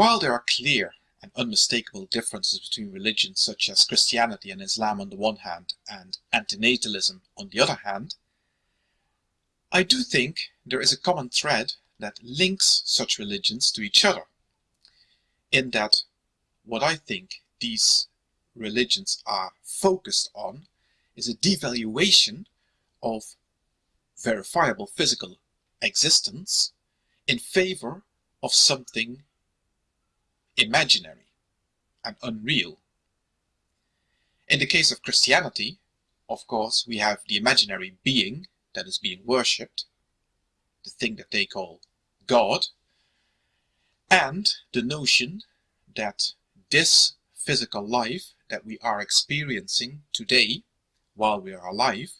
While there are clear and unmistakable differences between religions such as Christianity and Islam on the one hand and antinatalism on the other hand, I do think there is a common thread that links such religions to each other, in that what I think these religions are focused on is a devaluation of verifiable physical existence in favor of something imaginary and unreal. In the case of Christianity, of course, we have the imaginary being that is being worshipped, the thing that they call God, and the notion that this physical life that we are experiencing today while we are alive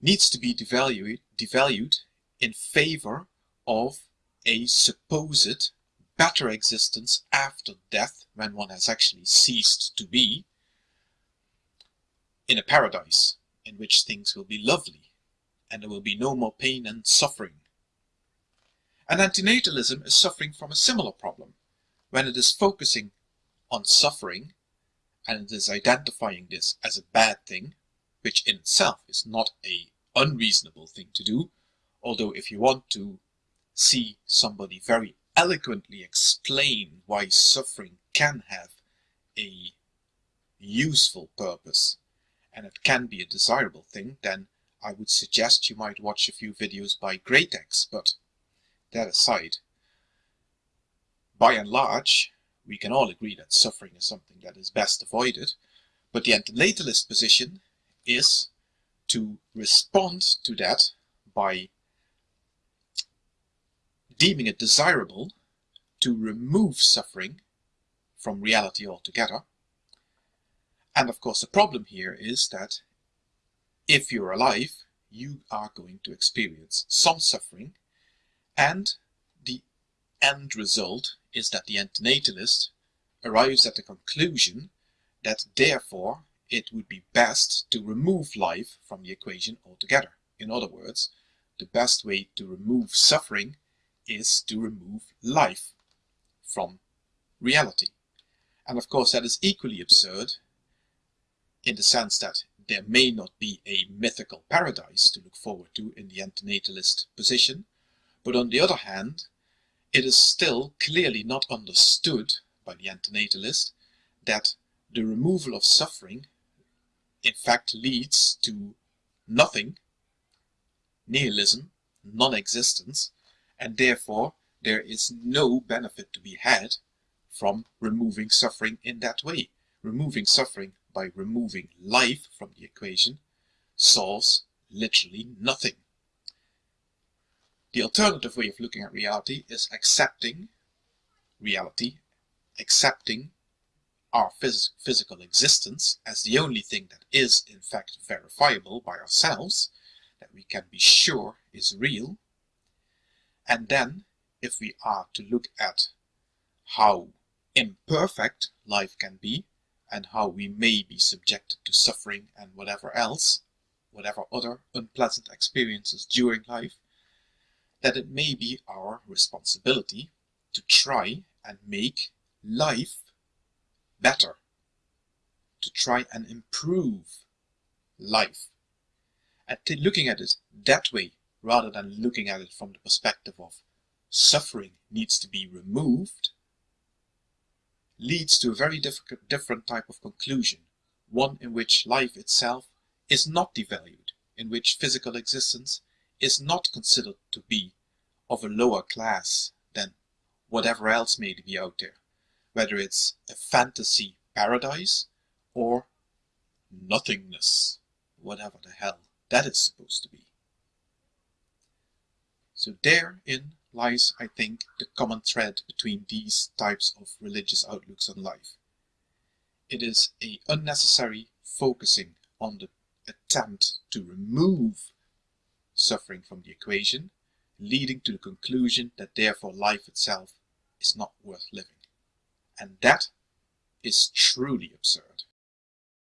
needs to be devalued, devalued in favor of a supposed better existence after death when one has actually ceased to be in a paradise in which things will be lovely and there will be no more pain and suffering. And antinatalism is suffering from a similar problem when it is focusing on suffering and it is identifying this as a bad thing, which in itself is not a unreasonable thing to do, although if you want to see somebody very eloquently explain why suffering can have a useful purpose and it can be a desirable thing, then I would suggest you might watch a few videos by Greatex, but that aside, by and large, we can all agree that suffering is something that is best avoided, but the antinatalist position is to respond to that by deeming it desirable to remove suffering from reality altogether. And of course the problem here is that if you're alive, you are going to experience some suffering and the end result is that the antinatalist arrives at the conclusion that therefore it would be best to remove life from the equation altogether. In other words, the best way to remove suffering is to remove life from reality. And of course that is equally absurd in the sense that there may not be a mythical paradise to look forward to in the antinatalist position, but on the other hand, it is still clearly not understood by the antinatalist that the removal of suffering in fact leads to nothing, nihilism, non-existence, and therefore there is no benefit to be had from removing suffering in that way. Removing suffering by removing life from the equation solves literally nothing. The alternative way of looking at reality is accepting reality, accepting our phys physical existence as the only thing that is in fact verifiable by ourselves, that we can be sure is real, and then, if we are to look at how imperfect life can be, and how we may be subjected to suffering and whatever else, whatever other unpleasant experiences during life, that it may be our responsibility to try and make life better, to try and improve life. And looking at it that way rather than looking at it from the perspective of suffering needs to be removed, leads to a very different type of conclusion, one in which life itself is not devalued, in which physical existence is not considered to be of a lower class than whatever else may be out there, whether it's a fantasy paradise or nothingness, whatever the hell that is. So therein lies, I think, the common thread between these types of religious outlooks on life. It is a unnecessary focusing on the attempt to remove suffering from the equation, leading to the conclusion that therefore life itself is not worth living. And that is truly absurd.